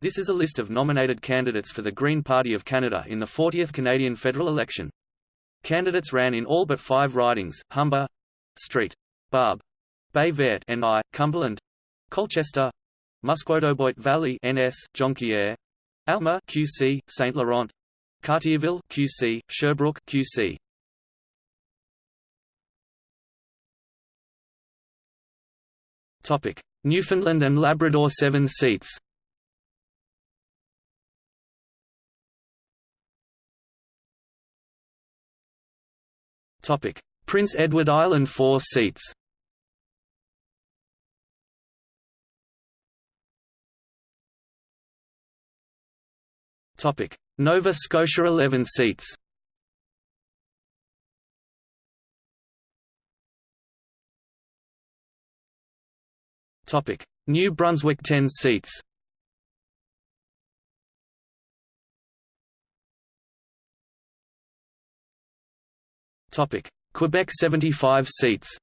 This is a list of nominated candidates for the Green Party of Canada in the 40th Canadian federal election. Candidates ran in all but five ridings, Humber, Street, Barbe, Baie Verte NI, Cumberland, Colchester, Musquodoboit Valley NS, Jonquière, Alma QC, Saint Laurent, Cartierville QC, Sherbrooke QC. Topic: Newfoundland and Labrador 7 seats. Prince Edward Island 4 seats. Topic: Nova Scotia 11 seats. New Brunswick 10 seats. Topic: Quebec 75 seats.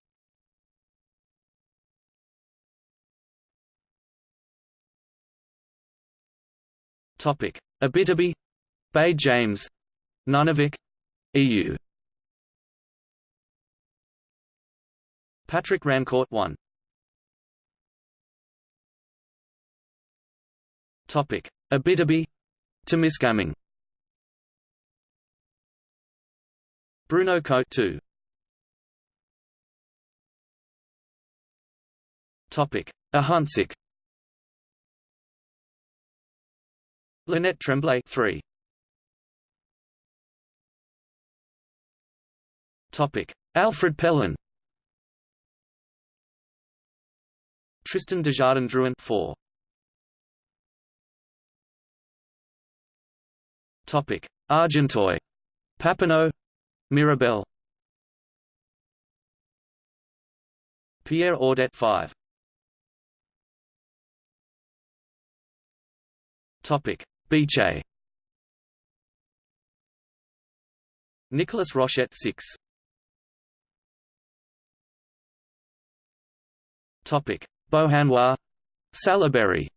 Topic: Abitibi, Bay James, Nunavik, EU. Patrick Rancourt 1. Topic: Abitibi, Temiskaming. Bruno Cote 2. Topic: Ahuntsic. Lynette Tremblay 3. Topic: Alfred Pellan. Tristan Desjardins Drouin 4. Topic: Argenteuil, Papineau, Mirabel. Pierre Audet 5. Topic: Beche. Nicolas Rochette 6. Topic: Beauharnois, Salaberry.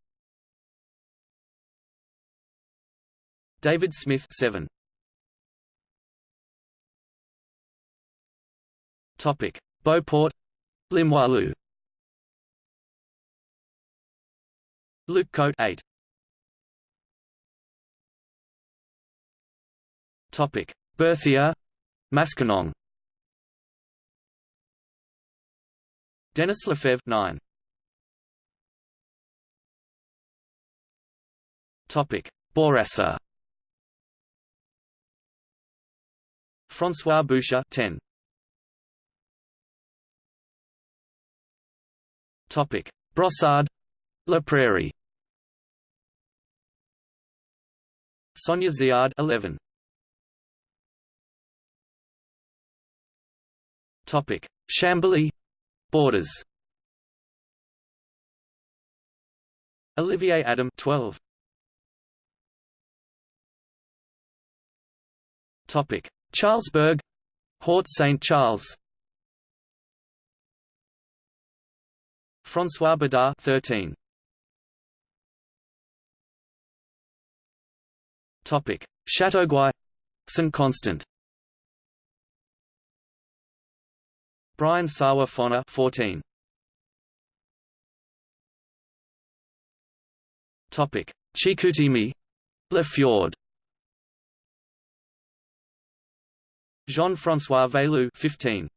David Smith 7. Topic: Beauport, Limoilou. Luke Cote 8. Topic: Berthier, Maskinong. Denis Lefebvre 9. Topic: Bourassa. François Boucher 10. Topic: Brossard, La Prairie. Sonia Ziard 11. Topic: Chambly, Borders. Olivier Adam 12. Topic: Charlesbourg, Haute Saint Charles. François Bedard 13. Topic: Chateauguay, Saint Constant. Brian Sawa Fonna 14. Topic: Chicoutimi, Le Fjord. Jean-François Velu 15.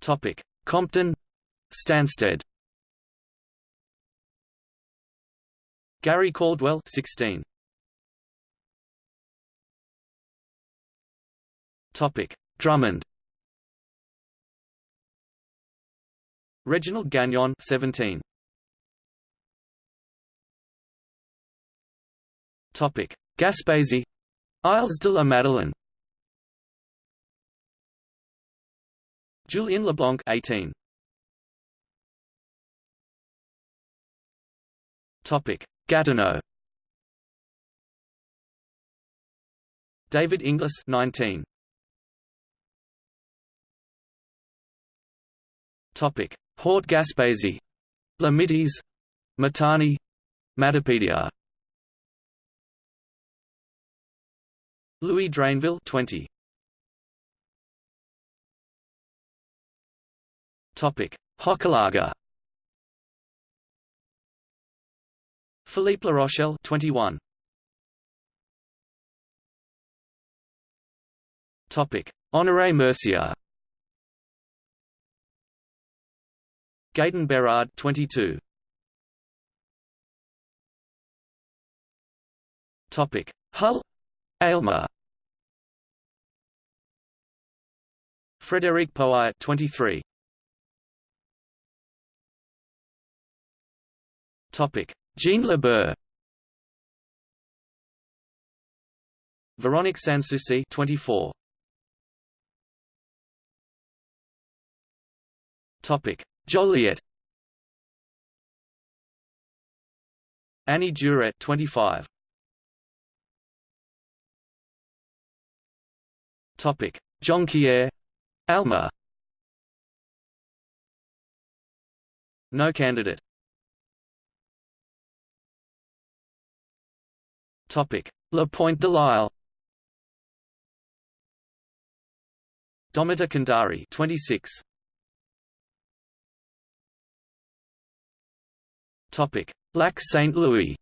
Topic: Compton, Stanstead. Gary Caldwell 16. Topic: Drummond. Reginald Gagnon 17. Topic: Gaspésie, Isles de la Madeleine. Julien Leblanc 18. Topic: Gatineau. David Inglis 19. Topic: Haute Gaspésie, Lamites Matane. Matapédia Louis Drainville 20 Hochelaga. Philippe La Rochelle 21 Topic Honoré Mercier. Gaëtan Berard 22 Topic Hull Aylmer. Frédéric Poire 23 Topic. Jeanne-Le Ber Véronique Sanssouci 24 Topic. Joliette. Annie Duret 25 Topic. Jonquière. Alma. No candidate La Pointe de Lisle Domita Kandari 26 Topic: Lac Saint Louis.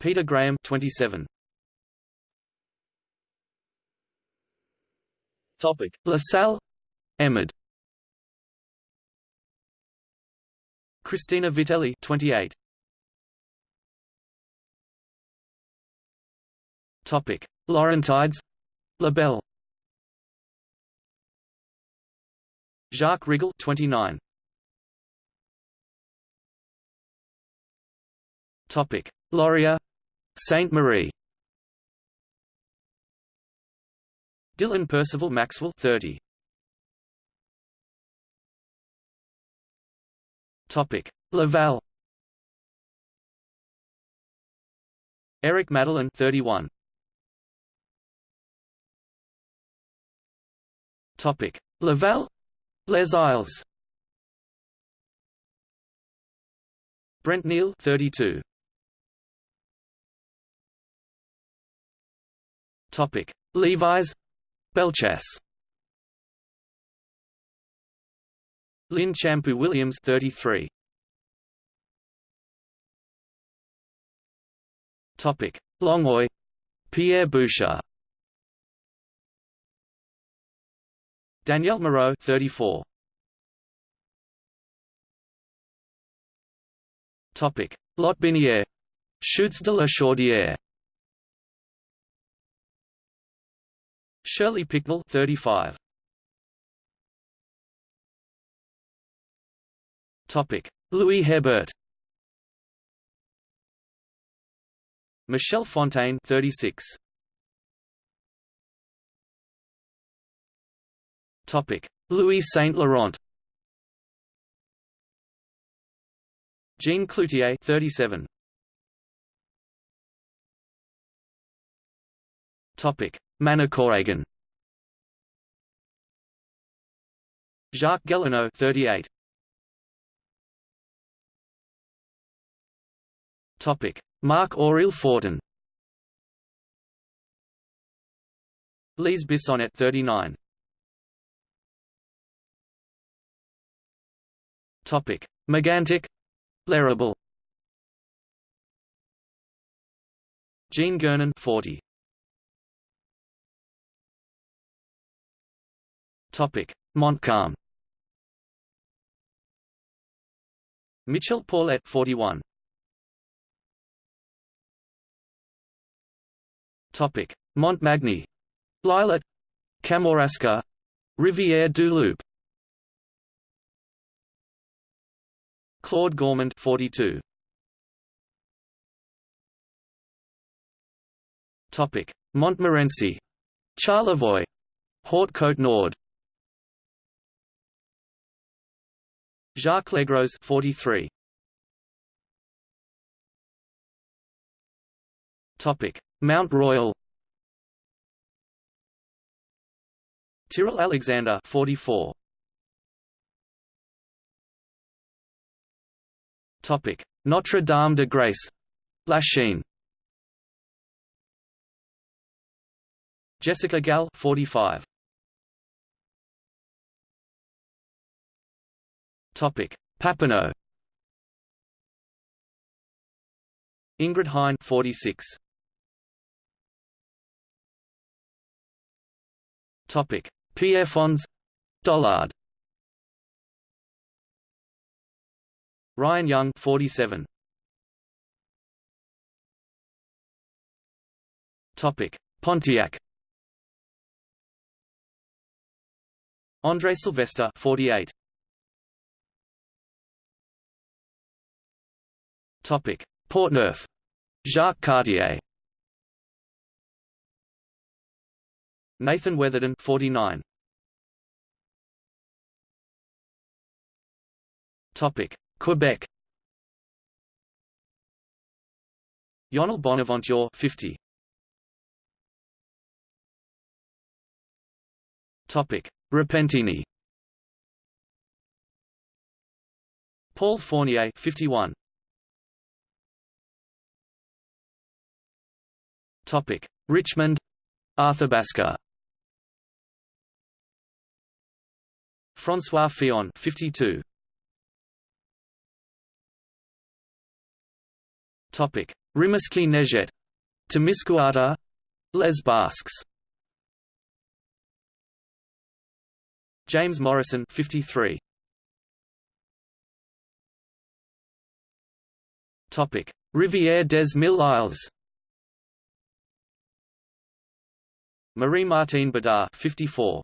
Peter Graham 27. Topic: La Salle, Émard. Christina Vitelli 28. Topic: Laurentides, Labelle. Jacques Rigal 29. Topic: Laurier, Sainte Marie. Dylan Percival Maxwell 30. Topic: Laval. Eric Madeline 31. Topic: Laval, Les Isles. Brent Neal 32. Topic: Lévis, Bellechasse. Lynn Champu Williams 33. Topic: Longueuil, Pierre Bouchard. Danielle Moreau 34. Topic: Lotbinière, Chutes de la Chaudière. Shirley Picknell 35. Topic: Louis Hébert. Michelle Fontaine 36. Louis Saint Laurent. Jean Cloutier 37. Topic: Manicouagan. Jacques Guélineau 38. Topic: Marc Aurèle Fortin. Lise Bissonnet 39. Topic: Megantic, L'Érable. Jean Gernon 40. Topic: Montcalm. Mitchell Paulette 41. Topic: Montmagny, L'Islet, Kamouraska, Rivière du Loup. Claude Gourmand 42. Topic: Montmorency, Charlevoix, Haute Côte Nord. Jacques Legros 43. Topic: Mount Royal. Tyrrell Alexander 44. Notre Dame de Grace, Lachine. Jessica Gall, 45. Topic: Papineau. Ingrid Hein, 46. Topic: Pierrefonds, Dollard. Ryan Young, 47. Topic: Pontiac. André Sylvester 48. Topic: Portneuf. Jacques Cartier. Nathan Weatherden, 49. Topic: Quebec. Yonel Bonaventure, 50. Topic: Repentigny. Paul Fournier, 51. Topic: Richmond, Arthabaska. François Fillon, 52. Topic: Rimouski Neigette, Témiscouata, Les Basques. James Morrison, 53. Topic: Rivière des Mille Isles. Marie-Martine Bedard 54.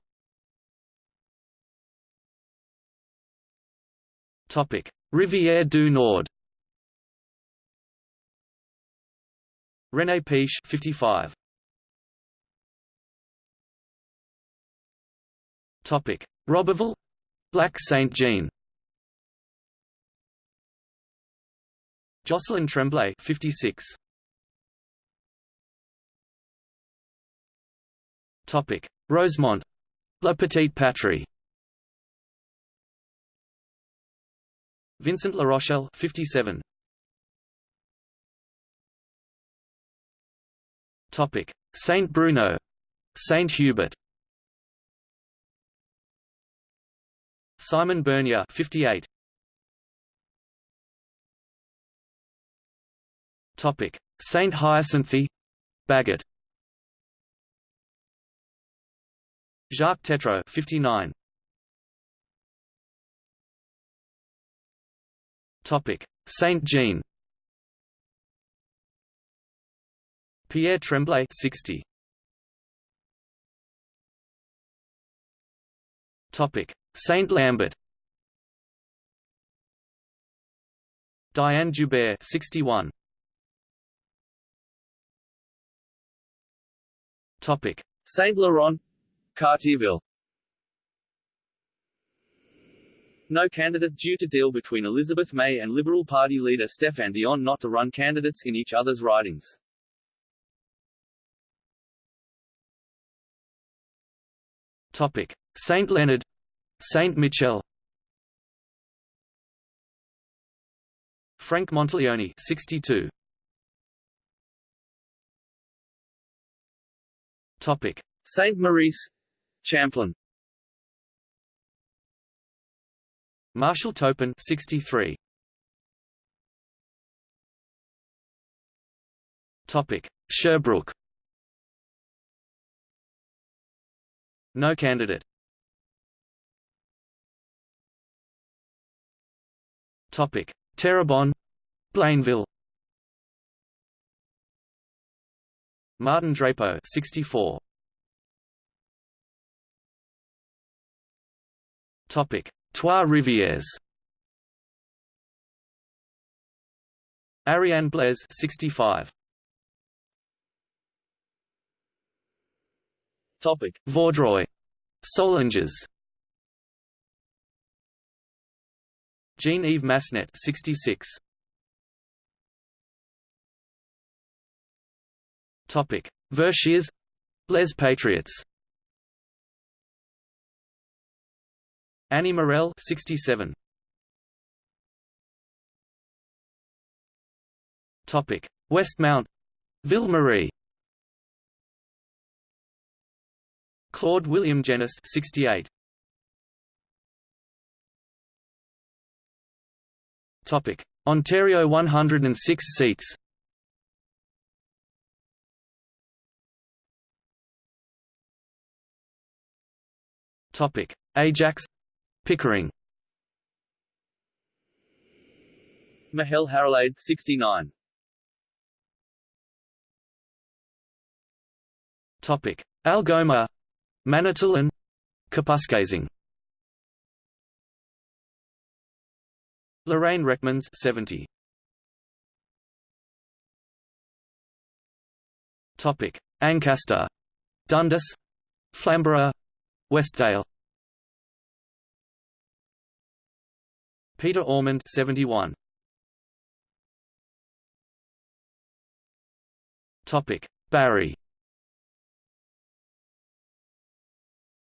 Topic: Rivière du Nord. René Piche 55. Topic: Roberval, Black Saint-Jean. Jocelyn Tremblay 56. Topic: Rosemont, La Petite Patrie. Vincent La Rochelle 57. Topic: Saint Bruno, Saint Hubert. Simon Bernier 58. Topic: Saint Hyacinthe, Bagot. Jacques Tétrault 59. Topic: Saint Jean. Pierre Tremblay 60. Topic: Saint Lambert. Diane Joubert 61. Topic: Saint Laurent, Cartierville. No candidate due to deal between Elizabeth May and Liberal Party leader Stéphane Dion not to run candidates in each other's ridings. Topic: Saint Leonard, Saint Michel. Frank Monteleone, 62. Topic: Saint Maurice, Champlain. Marshall Topin, 63. Topic: Sherbrooke. No candidate. Topic: Terrebonne, Blainville. Martin Drapeau, 64. Topic: Trois Rivières. Ariane Blaise, 65. Topic: Vaudreuil, Soulanges. Jean-Yves Massenet, 66. Topic: Verchères, Les Patriots. Annie Morel, 67. Topic: Westmount, Ville Marie. Claude William Genest 68. Topic: Ontario 106 seats. Topic: Ajax, Pickering. Mahel Haralade 69. Topic: Algoma, Manitoulin, Kapuskasing. Lorraine Rekmans 70. Topic: Ancaster, Dundas, Flamborough, Westdale. Peter Ormond 71. Topic: Barrie.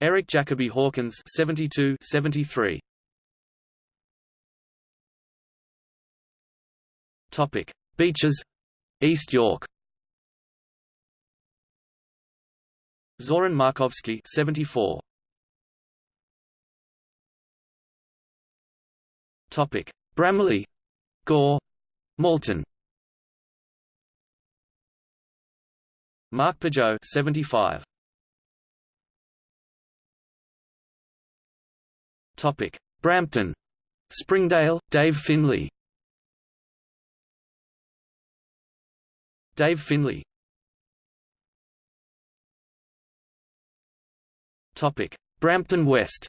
Eric Jacoby Hawkins 72 73 Topic. Beaches. East York. Zoran Markovsky 74 Topic. Bramalea Gore. Malton Mark Peugeot 75 Topic: Brampton, Springdale, Dave Finley. Dave Finley. Topic: Brampton West.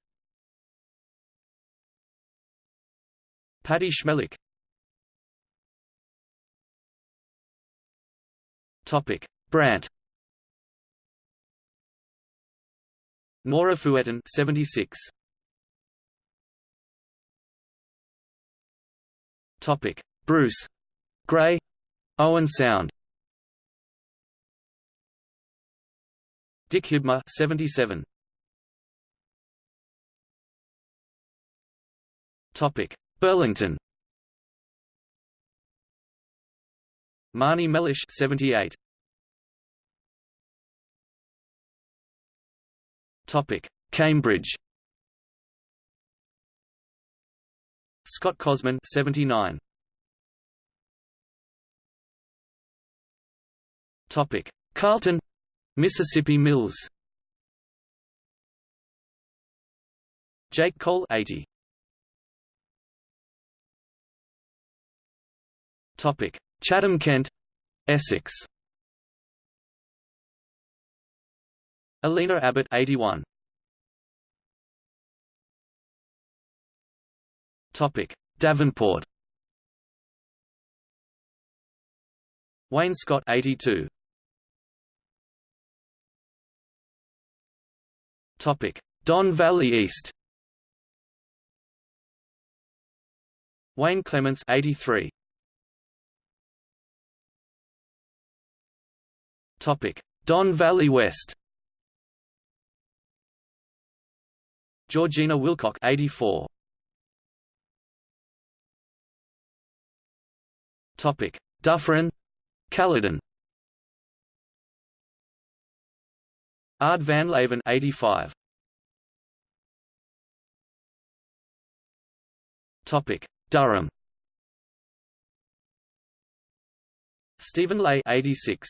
Paddy Schmelik. Topic: Brant. Nora Fuetten 76 Topic: Bruce. Grey Owen Sound. Dick Hibma 77 Topic: Burlington. Marnie Mellish 78 Topic: Cambridge Scott Cosman 79 Topic. Carleton Mississippi Mills. Jake Cole 80 Topic. Chatham Kent Essex. Alina Abbott 81 Topic: Davenport. Wayne Scott 82. Topic: Don Valley East. Wayne Clements 83. Topic: Don Valley West. Georgina Wilcock 84. Topic: Dufferin, Caledon. Ard van Leeuwen 85. Topic: Durham. Stephen Lay 86.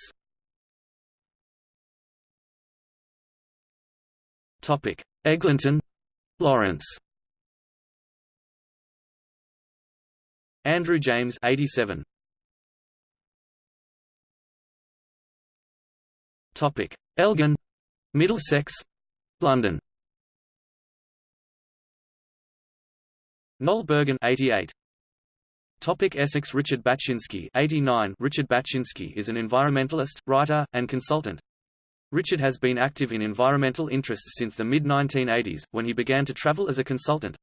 Topic: Eglinton, Lawrence. Andrew James 87. Topic: Elgin, Middlesex, London. Noel Bergen 88. Topic Essex Richard Baczynski 89 Richard Baczynski is an environmentalist, writer, and consultant. Richard has been active in environmental interests since the mid-1980s, when he began to travel as a consultant.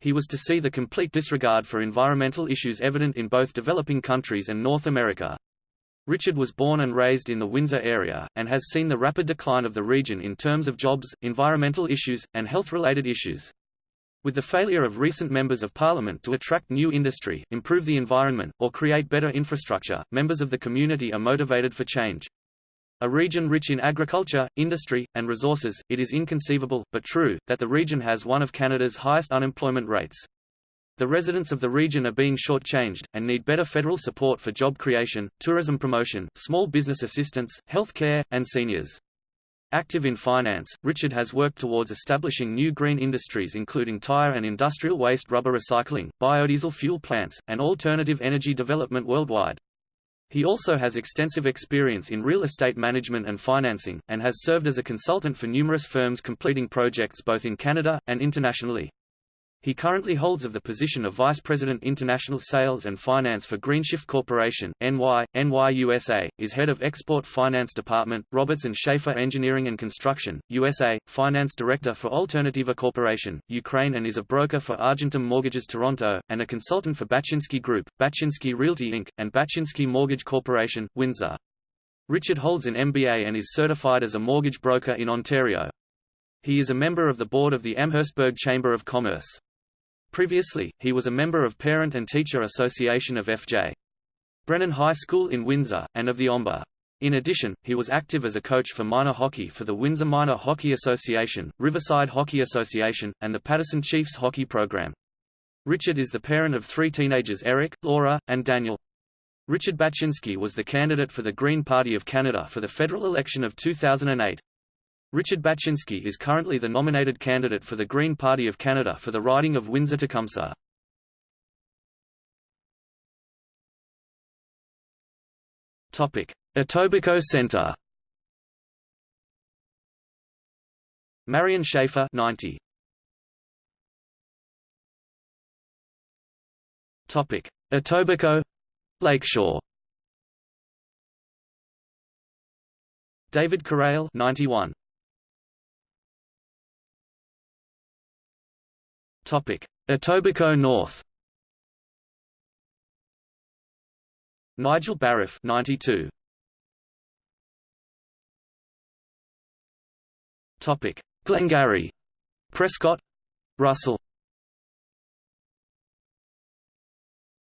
He was to see the complete disregard for environmental issues evident in both developing countries and North America. Richard was born and raised in the Windsor area, and has seen the rapid decline of the region in terms of jobs, environmental issues, and health-related issues. With the failure of recent members of parliament to attract new industry, improve the environment, or create better infrastructure, members of the community are motivated for change. A region rich in agriculture, industry, and resources, it is inconceivable, but true, that the region has one of Canada's highest unemployment rates. The residents of the region are being shortchanged, and need better federal support for job creation, tourism promotion, small business assistance, health care, and seniors. Active in finance, Richard has worked towards establishing new green industries including tire and industrial waste rubber recycling, biodiesel fuel plants, and alternative energy development worldwide. He also has extensive experience in real estate management and financing, and has served as a consultant for numerous firms completing projects both in Canada, and internationally. He currently holds of the position of Vice President International Sales and Finance for Greenshift Corporation, NY, NY USA, is head of Export Finance Department, Roberts Schaefer Engineering and Construction, USA, Finance Director for Alternativa Corporation, Ukraine and is a broker for Argentum Mortgages Toronto, and a consultant for Baczynski Group, Baczynski Realty Inc., and Baczynski Mortgage Corporation, Windsor. Richard holds an MBA and is certified as a mortgage broker in Ontario. He is a member of the board of the Amherstburg Chamber of Commerce. Previously, he was a member of Parent and Teacher Association of F.J. Brennan High School in Windsor, and of the OMBA. In addition, he was active as a coach for minor hockey for the Windsor Minor Hockey Association, Riverside Hockey Association, and the Patterson Chiefs hockey program. Richard is the parent of three teenagers Eric, Laura, and Daniel. Richard Baczynski was the candidate for the Green Party of Canada for the federal election of 2008. Richard Baczynski is currently the nominated candidate for the Green Party of Canada for the riding of Windsor-Tecumseh. Etobicoke Centre. Marion Schaefer 90 Topic. Etobicoke Lakeshore. David Corrale 91 Etobicoke North. Nigel Bariff, 92. Topic: Glengarry, Prescott, Russell.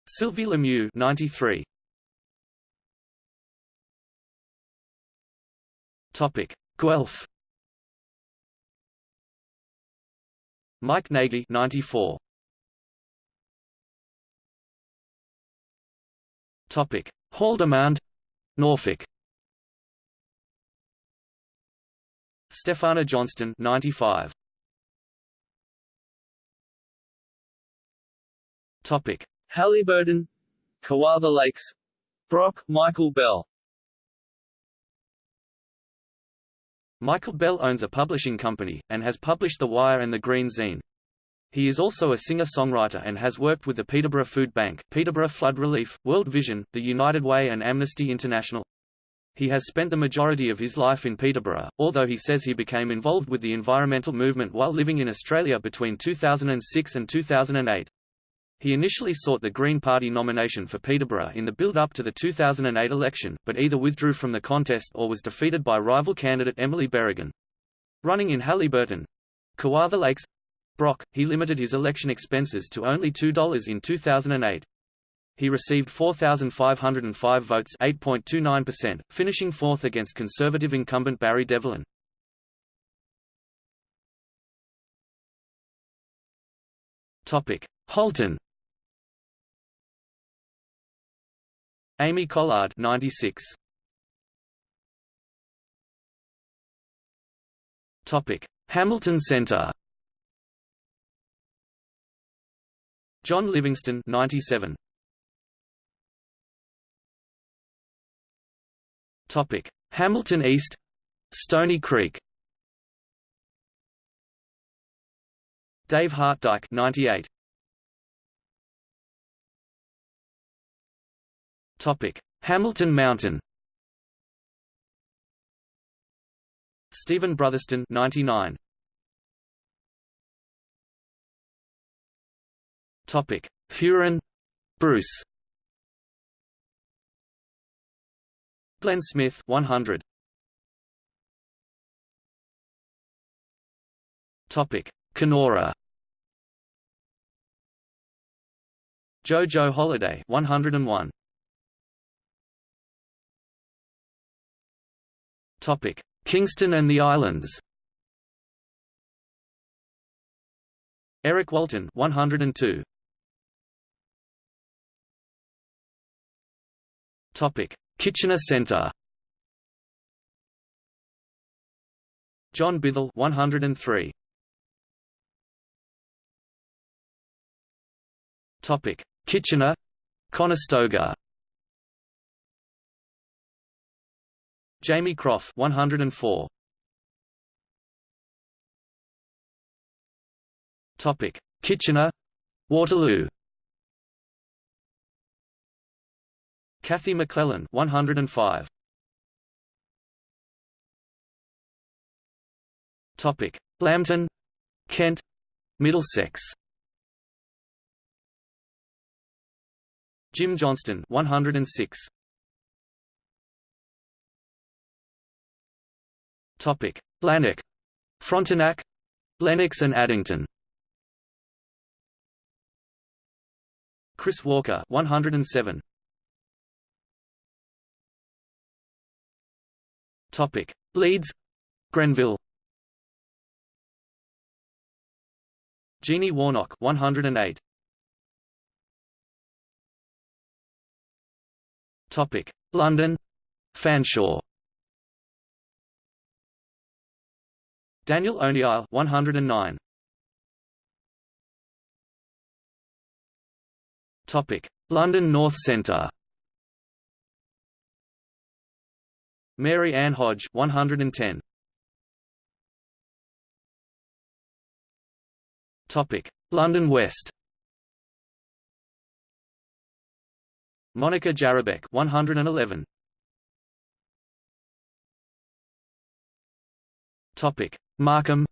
Sylvie Lemieux, 93. Topic: Guelph. Mike Nagy 94. Topic: Haldimand, Norfolk. Stefana Johnston 95. Topic: Haliburton, Kawartha Lakes, Brock, Michael Bell. Michael Bell owns a publishing company, and has published The Wire and The Green Zine. He is also a singer-songwriter and has worked with the Peterborough Food Bank, Peterborough Flood Relief, World Vision, the United Way and Amnesty International. He has spent the majority of his life in Peterborough, although he says he became involved with the environmental movement while living in Australia between 2006 and 2008. He initially sought the Green Party nomination for Peterborough in the build-up to the 2008 election, but either withdrew from the contest or was defeated by rival candidate Emily Berrigan. Running in Haliburton, Kawartha Lakes, Brock, he limited his election expenses to only $2 in 2008. He received 4,505 votes 8.29%, finishing fourth against Conservative incumbent Barry Devolin. Halton Amy Collard 96. Topic: Hamilton Center. John Livingston 97. Topic: Hamilton East, Stoney Creek. Dave Hartdyke 98. Hamilton Mountain. Stephen Brotherston 99. Topic: Huron, Bruce. Glenn Smith 100. Topic: Kenora. Jojo Holiday 101. Kingston and the Islands. Eric Walton 102. Topic: Kitchener Centre. John Bithell 103. Topic: Kitchener, Conestoga. Jamie Croft 104. Topic: Kitchener, Waterloo. Kathy McClellan 105. Topic: Lambton, Kent, Middlesex. Jim Johnston 106. Topic: Lanark, Frontenac, Lennox and Addington. Chris Walker 107. Topic: Leeds, Grenville. Jeannie Warnock 108. Topic: London, Fanshawe. Daniel O'Neill 109. Topic: London North Centre. Mary Ann Hodge 110. Topic: London West. Monica Jarabek 111. Topic: Markham,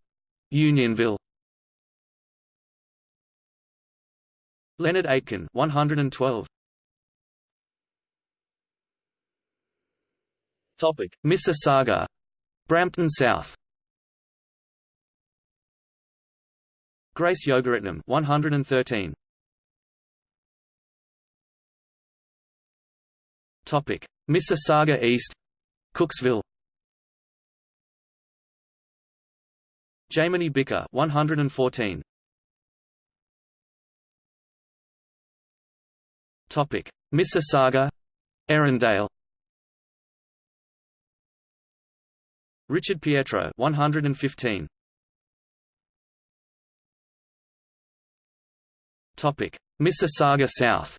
Unionville. Leonard Aitken 112. Topic: Mississauga, Brampton South. Grace Yogaratnam 113. Topic: Mississauga East, Cooksville. Jamie Bicker 114. Topic: Mississauga, Erindale. Richard Pietro 115. Topic: Mississauga South.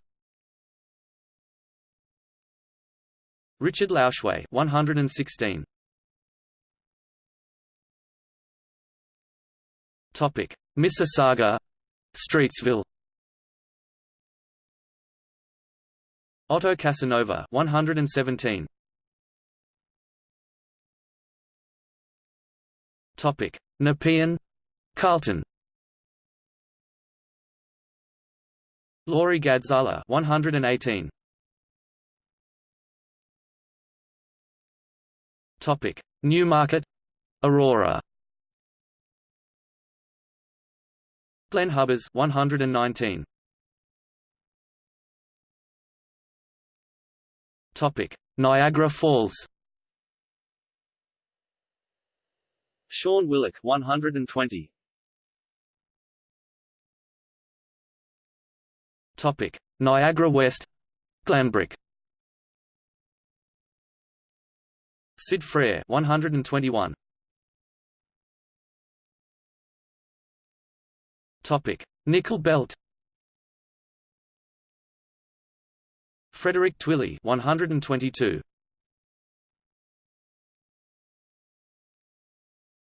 Richard Lauschway 116. Topic: Mississauga, Streetsville. Otto Casanova 117. Topic: Nepean, Carleton. Laurie Gadzala 118. Topic: Newmarket, Aurora. Glen Hubbers 119. Topic: Niagara Falls. Sean Willock 120. Topic: Niagara West, Glanbrook. Sid Frere 121. Topic: Nickel Belt. Frederick Twilly 122.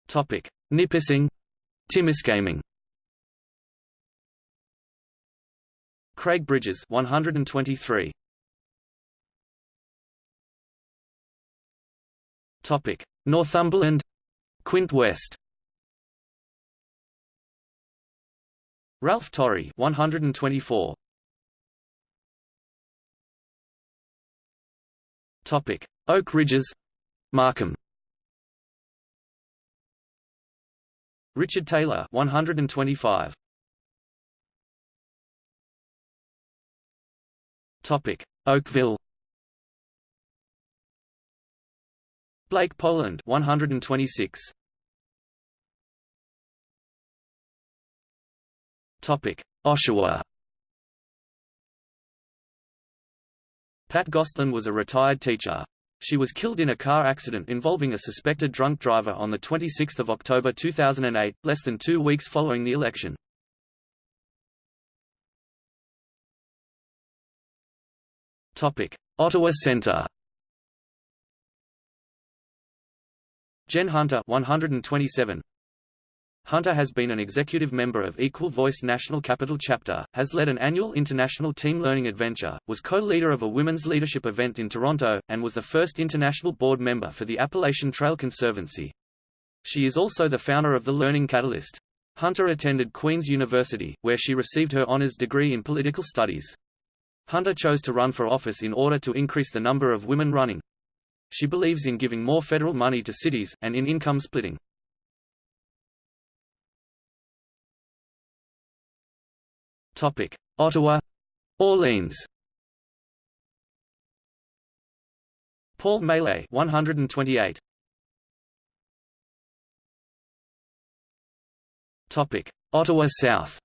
Topic: Nipissing, Timiskaming. Craig Bridges 123. Topic: Northumberland, Quinte West. Ralph Torrey 124. Topic: Oak Ridges, Markham. Richard Taylor 125. Topic: Oakville. Blake, Poland 126. Oshawa. Pat Gostlin was a retired teacher. She was killed in a car accident involving a suspected drunk driver on 26 October 2008, less than two weeks following the election. Ottawa Centre Jen Hunter 127 Hunter has been an executive member of Equal Voice National Capital Chapter, has led an annual international team learning adventure, was co-leader of a women's leadership event in Toronto, and was the first international board member for the Appalachian Trail Conservancy. She is also the founder of the Learning Catalyst. Hunter attended Queen's University, where she received her honors degree in political studies. Hunter chose to run for office in order to increase the number of women running. She believes in giving more federal money to cities, and in income splitting. Topic: Ottawa, Orleans. Paul Maillet 128. Topic: Ottawa South.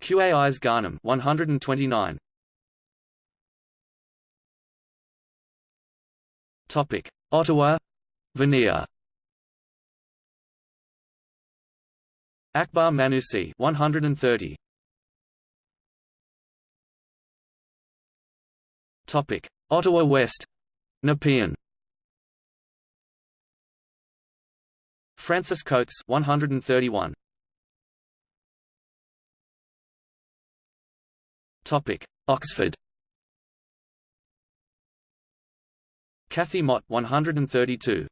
QAI's Garnham 129. Topic: Ottawa, Vanier. Akbar Manusi 130 Topic. Ottawa West. Nepean. Francis Coates 131 Topic. Oxford. Kathy Mott 132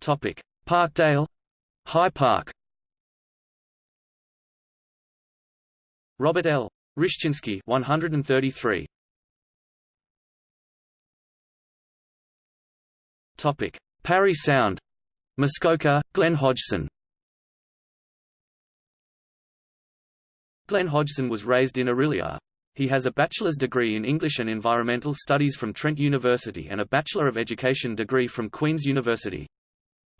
Topic: Parkdale, High Park. Robert L. Rishchinsky 133. Topic: Parry Sound, Muskoka, Glenn Hodgson. Glenn Hodgson was raised in Orillia. He has a bachelor's degree in English and Environmental Studies from Trent University and a Bachelor of Education degree from Queen's University.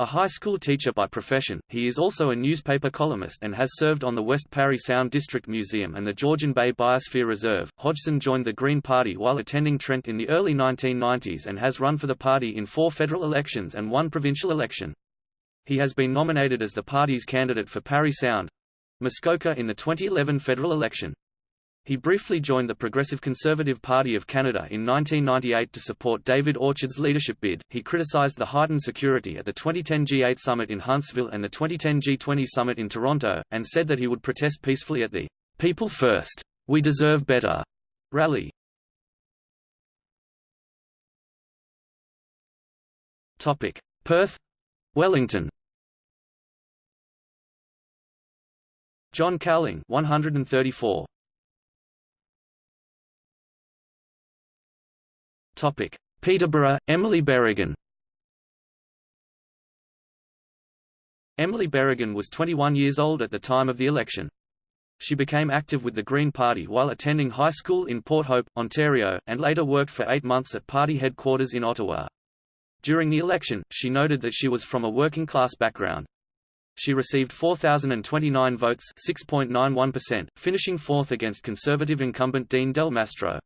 A high school teacher by profession, he is also a newspaper columnist and has served on the West Parry Sound District Museum and the Georgian Bay Biosphere Reserve. Hodgson joined the Green Party while attending Trent in the early 1990s and has run for the party in four federal elections and one provincial election. He has been nominated as the party's candidate for Parry Sound Muskoka in the 2011 federal election. He briefly joined the Progressive Conservative Party of Canada in 1998 to support David Orchard's leadership bid. He criticized the heightened security at the 2010 G8 summit in Huntsville and the 2010 G20 summit in Toronto, and said that he would protest peacefully at the People First, We Deserve Better rally. Topic: Perth, Wellington. John Cowling 134 Topic: Peterborough, Emily Berrigan. Emily Berrigan was 21 years old at the time of the election. She became active with the Green Party while attending high school in Port Hope, Ontario, and later worked for eight months at party headquarters in Ottawa. During the election, she noted that she was from a working-class background. She received 4,029 votes 6.91%, finishing fourth against Conservative incumbent Dean Del Mastro.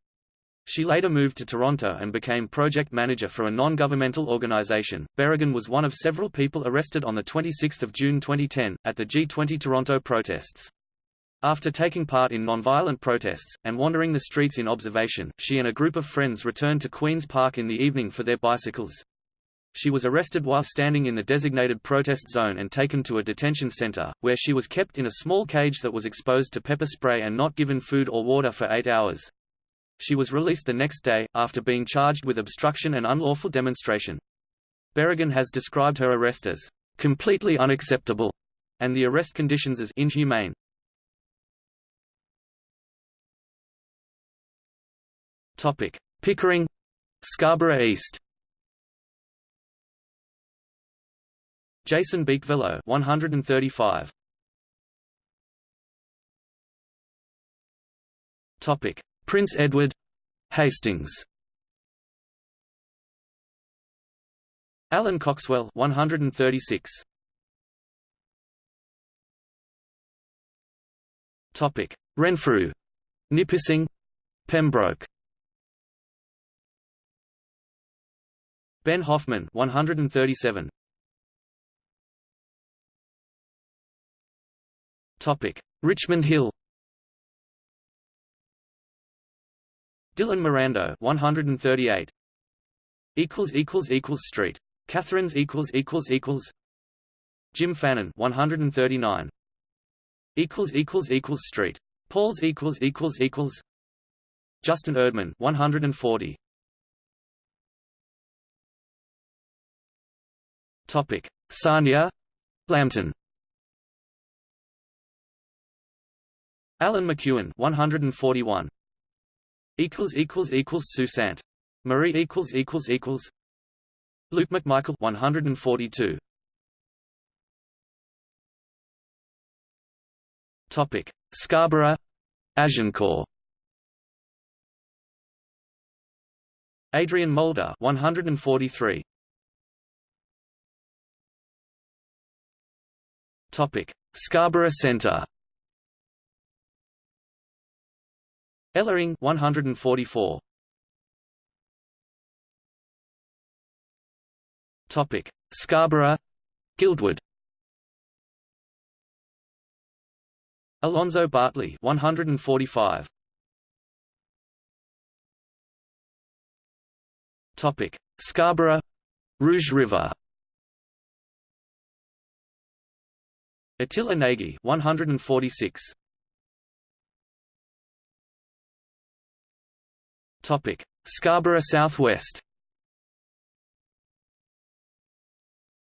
She later moved to Toronto and became project manager for a non-governmental organization. Berrigan was one of several people arrested on 26 June 2010, at the G20 Toronto protests. After taking part in non-violent protests, and wandering the streets in observation, she and a group of friends returned to Queen's Park in the evening for their bicycles. She was arrested while standing in the designated protest zone and taken to a detention center, where she was kept in a small cage that was exposed to pepper spray and not given food or water for eight hours. She was released the next day, after being charged with obstruction and unlawful demonstration. Berrigan has described her arrest as completely unacceptable and the arrest conditions as inhumane. Topic: Pickering, Scarborough East. Jason Beekvillo 135. Topic: Prince Edward Hastings. Alan Coxwell 136 Topic. Renfrew. Nipissing. Pembroke. Ben Hoffman 137 Topic. Richmond Hill Dylan Miranda 138 equals equals equals Street. Catharines equals equals equals. Jim Fannin 139 equals equals equals Street. Paul's equals equals equals. Justin Erdman 140 Topic. Sarnia. Lambton. Alan McEwen 141 equals equals equals Sault Ste. Marie equals equals equals Luke McMichael 142 Topic. Scarborough Agincourt. Adrian Mulder 143 Topic. Scarborough Centre Ellering 144 Topic. Scarborough Guildwood. Alonzo Bartley 145 Topic. Scarborough Rouge River. Attila Nagy 146 Topic: Scarborough Southwest.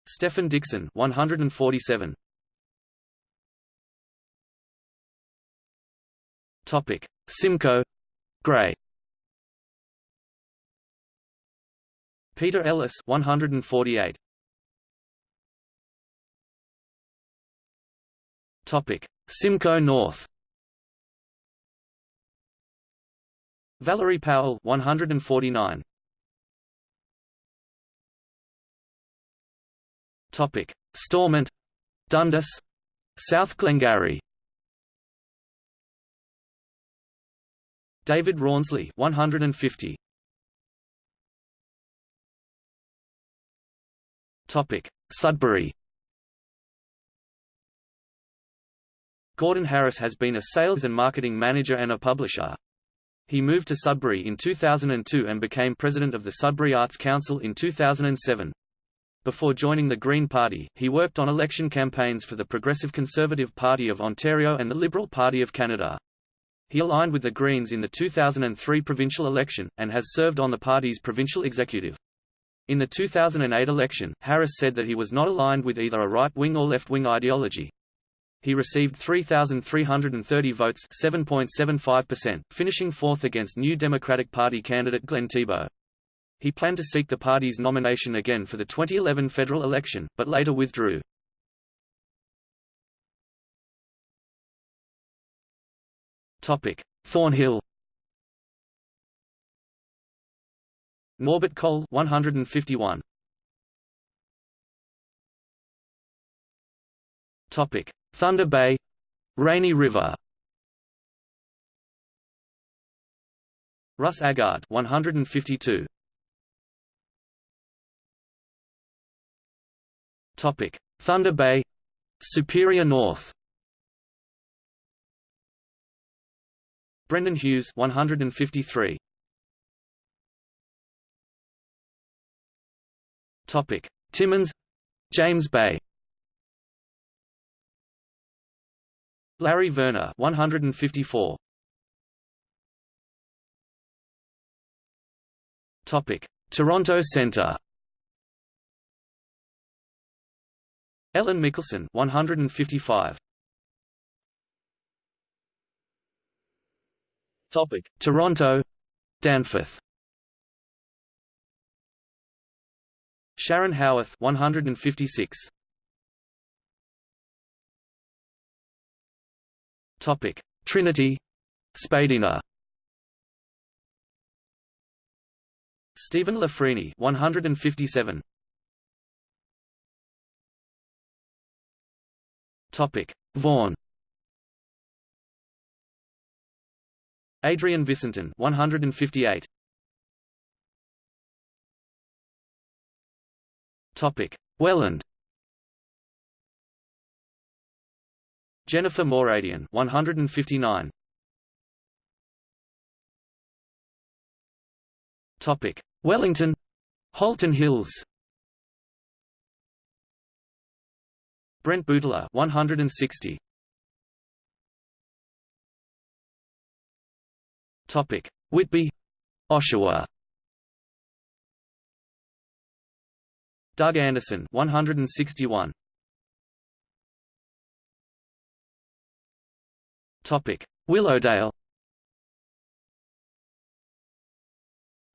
Stephen Dixon 147. Topic: Simcoe, Grey. Peter Ellis 148. Topic: Simcoe North. Valerie Powell 149 Topic. Stormont Dundas South Glengarry. David Rawnsley 150 Topic. Sudbury. Gordon Harris has been a sales and marketing manager and a publisher, he moved to Sudbury in 2002 and became president of the Sudbury Arts Council in 2007. Before joining the Green Party, he worked on election campaigns for the Progressive Conservative Party of Ontario and the Liberal Party of Canada. He aligned with the Greens in the 2003 provincial election, and has served on the party's provincial executive. In the 2008 election, Harris said that he was not aligned with either a right-wing or left-wing ideology, he received 3,330 votes 7.75%, finishing fourth against New Democratic Party candidate Glenn Thibeault. He planned to seek the party's nomination again for the 2011 federal election, but later withdrew. Thornhill Norbert Cole 151 Topic Thunder Bay Rainy River. Russ Agard 152 Topic. Thunder Bay Superior North. Brendan Hughes 153 Topic. Timmins James Bay Larry Werner 154 Topic. Toronto Centre. Ellen Mickelson 155 Topic. Toronto. Danforth. Sharon Howarth 156 Topic: Trinity, Spadina. Stephen LaFrenie, 157. Topic: Vaughan. Adrian Vicenton, 158. Topic: Welland. Jennifer Moradian 159 Topic. Wellington. Halton Hills. Brent Bouteiller 160 Topic. Whitby. Oshawa. Doug Anderson 161 Willowdale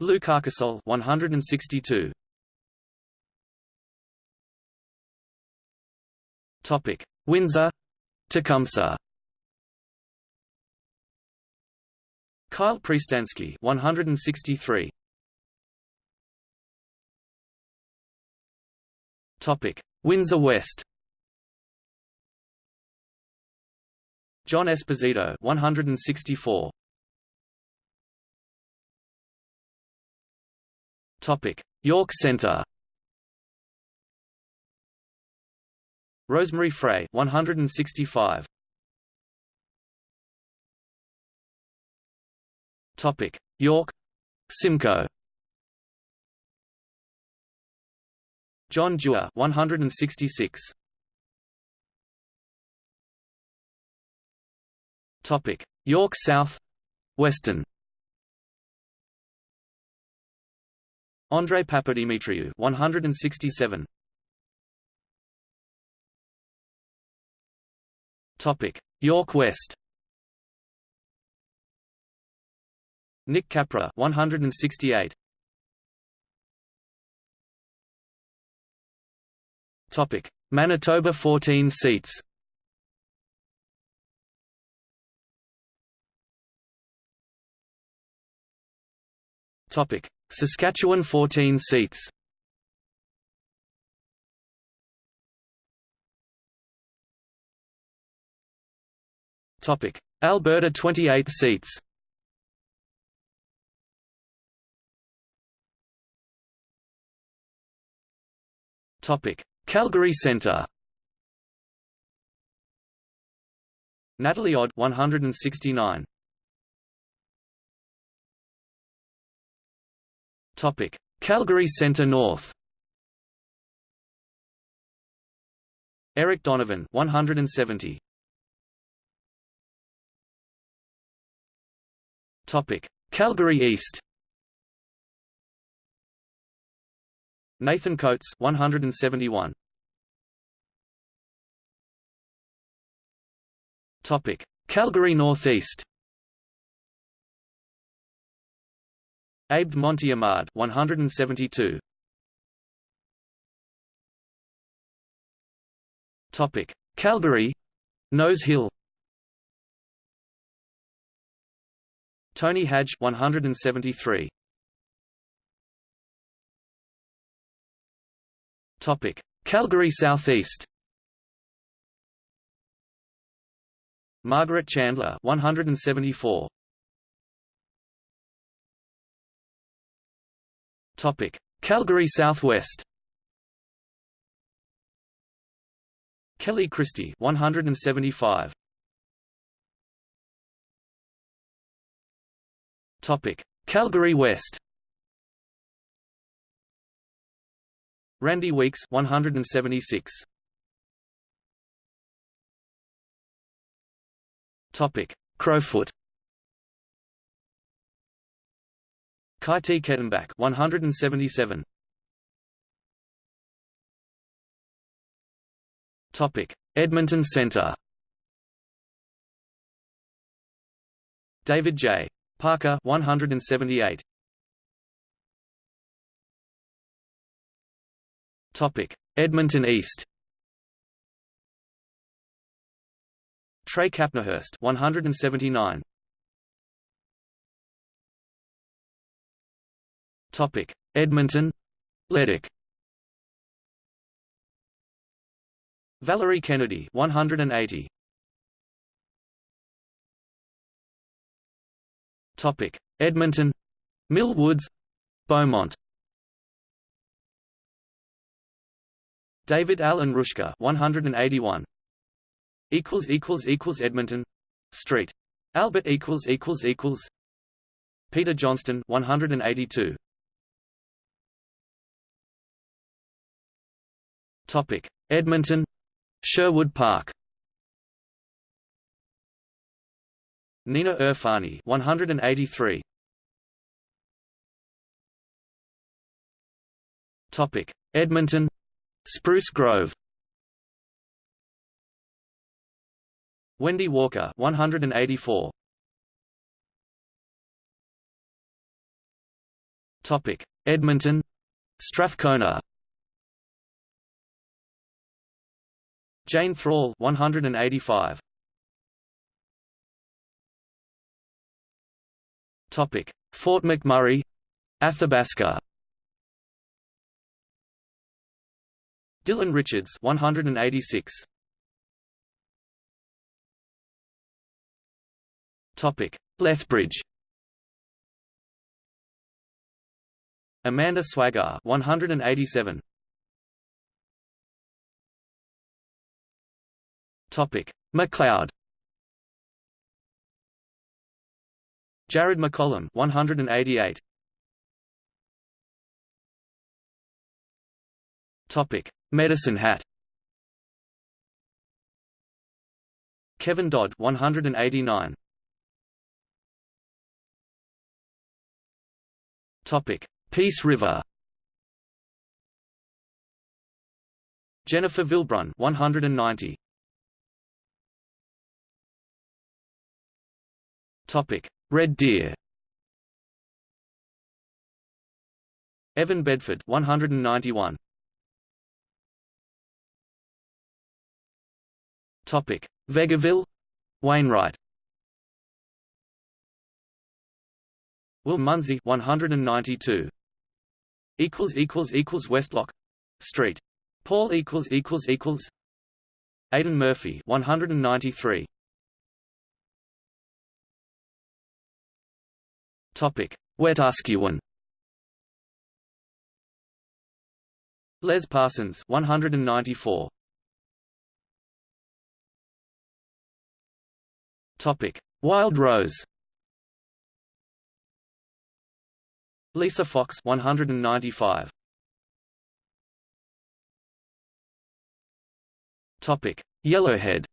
Lou Carcassol 162 Topic. Windsor Tecumseh. Kyle Priestansky 163 Topic. Windsor West John Esposito 164 Topic. York Centre Rosemary Frey 165 Topic. York. Simcoe. John Dewar 166 Topic. York South. Weston. Andre Papadimitriou 167 Topic. York West. Nick Capra 168 Topic. Manitoba 14 seats Topic. Saskatchewan 14 seats. Topic. Alberta 28 seats. Topic. Calgary Centre. Natalie Odd 169 Calgary Centre North. Eric Donovan 170 Topic. Calgary East. Nathan Coates 171 Topic. Calgary Northeast Abd Monty Ahmad 172 Topic. Calgary Nose Hill. Tony Hadge 173 Topic. Calgary Southeast. Margaret Chandler 174 Topic. Calgary Southwest. Kelly Christie 175 Topic. Calgary West. Randy Weeks 176 Topic. Crowfoot Kai T. Kettenbach 177 Topic Edmonton Centre David J. Parker 178 Topic Edmonton East Trey Capnerhurst 179 Topic: Edmonton, Leduc. Valerie Kennedy 180 Topic. Edmonton. Mill Woods. Beaumont. David Allen Rushka 181 equals equals equals Edmonton. Street. Albert equals equals equals. Peter Johnston 182 Edmonton. Sherwood Park. Nina Irfani 183 Topic. Edmonton. Spruce Grove. Wendy Walker 184 Topic. Edmonton. Strathcona Jane Thrall 185 Topic. Fort McMurray Athabasca. Dylan Richards 186 Topic. Lethbridge. Amanda Swagger 187 Macleod. Jared McCollum 188. Topic: Medicine Hat. Kevin Dodd 189. Topic: Peace River. Jennifer Vilbrun 190. Red Deer. Evan Bedford 191. Topic: Vegreville, Wainwright. Will Munsey 192. Equals equals equals Westlock Street. Paul equals equals equals Aidan Murphy 193. Topic: Wetaskiwin. Les Parsons 194. Topic: Wild Rose. Lisa Fox 195. Topic: Yellowhead.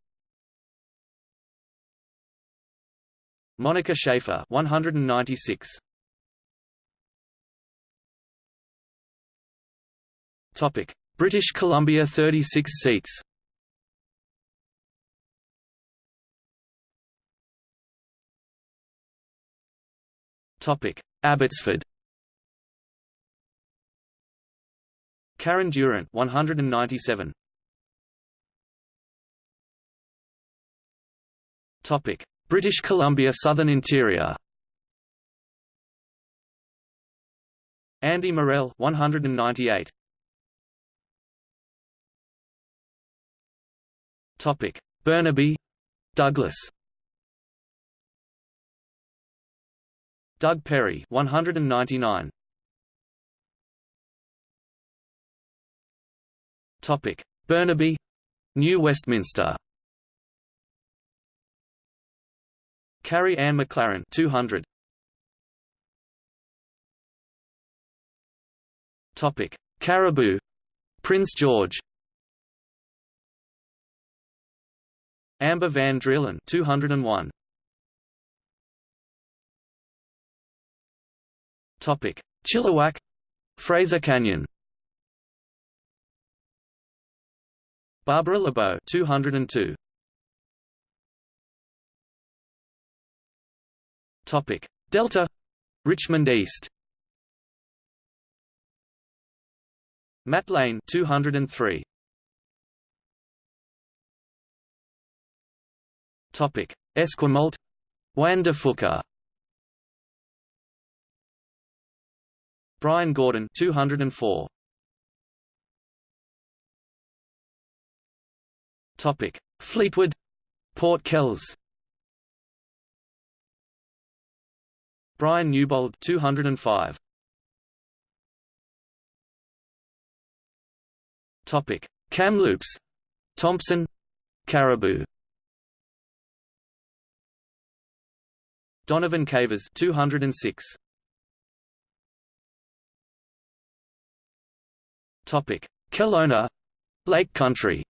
Monika Schaefer 196 Topic. British Columbia 36 seats. Topic. Abbotsford. Karen Durant 197 Topic British Columbia Southern Interior. Andy Morell 198 Topic. Burnaby Douglas. Doug Perry 199 Topic. Burnaby New Westminster Carrie Ann McLaren 200 Topic. Cariboo. Prince George. Amber Van Drielen 201 Topic. Chilliwack. Fraser Canyon. Barbara LeBeau 202 Topic. Delta. Richmond East. Matt Lane 203 Topic. Esquimalt. Juan de Fuca Brian Gordon 204. Topic: Fleetwood, Port Kells. Brian Newbold 205. Topic: Kamloops, Thompson, Cariboo. Donovan Cavers 206. Topic: Kelowna, Lake Country.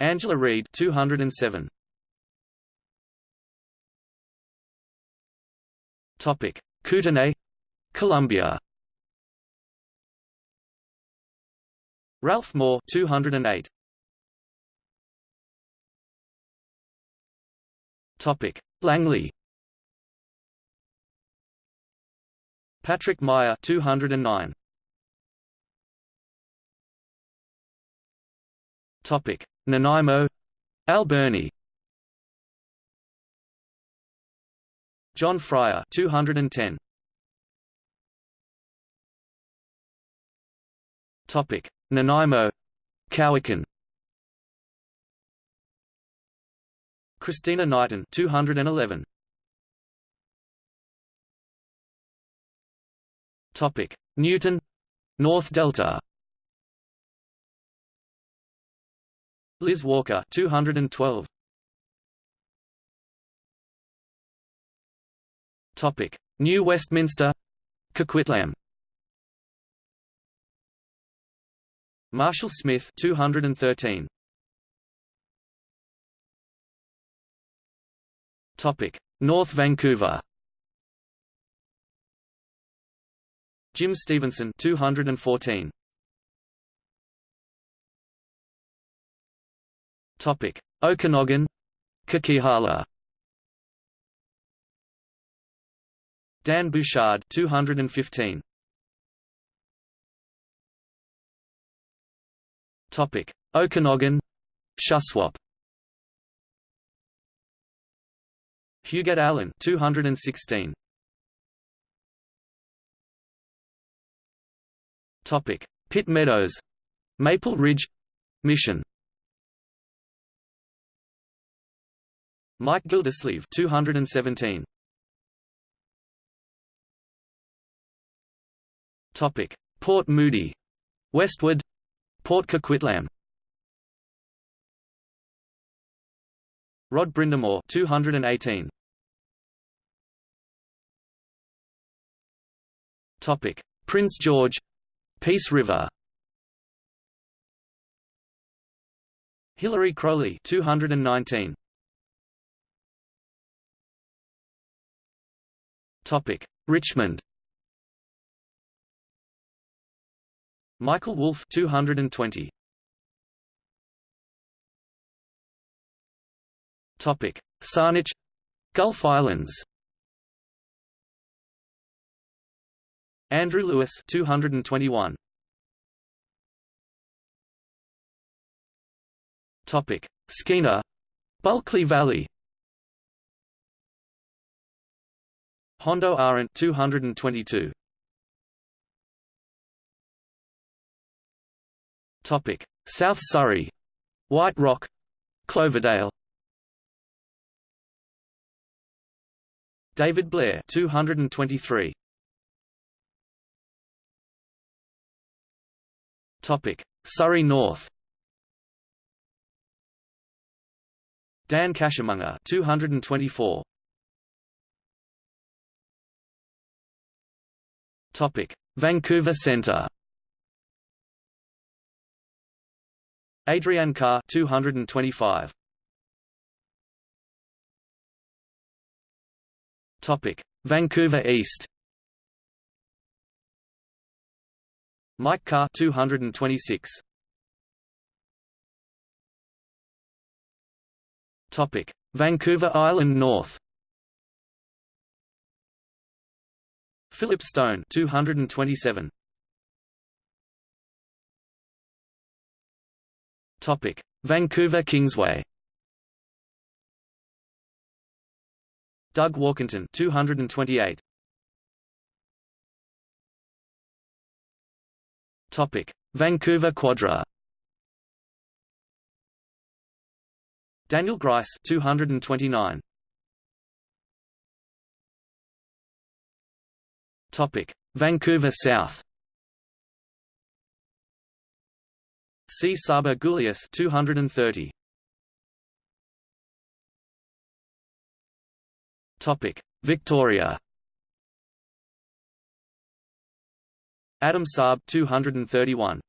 Angela Reed 207. Topic: Kootenay, Columbia. Ralph Moore 208. Topic: Langley. Patrick Meyer 209. Topic: Nanaimo, Alberni. John Fryer 210. Topic: Nanaimo, Cowichan. Christina Knighton 211. Topic: Newton, North Delta. Liz Walker 212. Topic: New Westminster, Coquitlam. Marshall Smith 213. Topic: North Vancouver. Jim Stevenson 214. Topic: Okanagan, Coquihalla. Dan Bouchard 215. Topic: Okanagan, Shuswap. Huguette Allen 216. Topic: Pitt Meadows, Maple Ridge, Mission. Mike Gildersleeve 217. Topic: Port Moody, Westwood, Port Coquitlam. Rod Brindamour 218. Topic: Prince George, Peace River. Hillary Crowley 219. Topic: Richmond. Michael Wolfe 220. Topic: Saanich, Gulf Islands. Andrew Lewis 221. Topic: Skeena, Bulkley Valley. Hondo Arendt 222. Topic: South Surrey, White Rock, Cloverdale. David Blair 223. Topic: Surrey North. Dan Cashamunga 224. Topic: Vancouver Centre. Adriane Carr 225. Topic: Vancouver East. Mike Carr 226. Topic: Vancouver Island North. Philip Stone 227. Vancouver Kingsway. Doug Walkington 228 Topic. Vancouver Quadra. Daniel Grice 229 Topic. Vancouver South. C. Saba Gulius 230. Topic: Victoria. Adam Saab 231.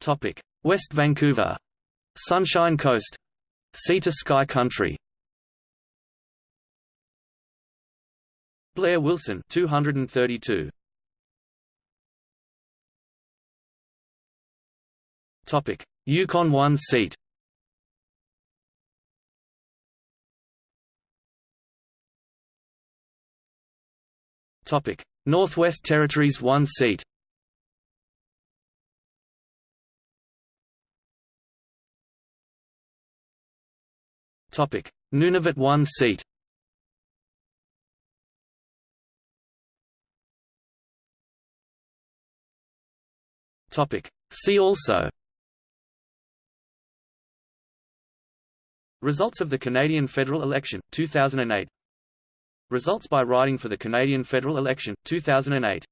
Topic: West Vancouver, Sunshine Coast, Sea to Sky Country. Blair Wilson 232. Topic: Yukon 1 seat. Topic: Northwest Territories 1 seat. Topic: Nunavut 1 seat. Topic: See also Results of the Canadian federal election, 2008 Results by riding for the Canadian federal election, 2008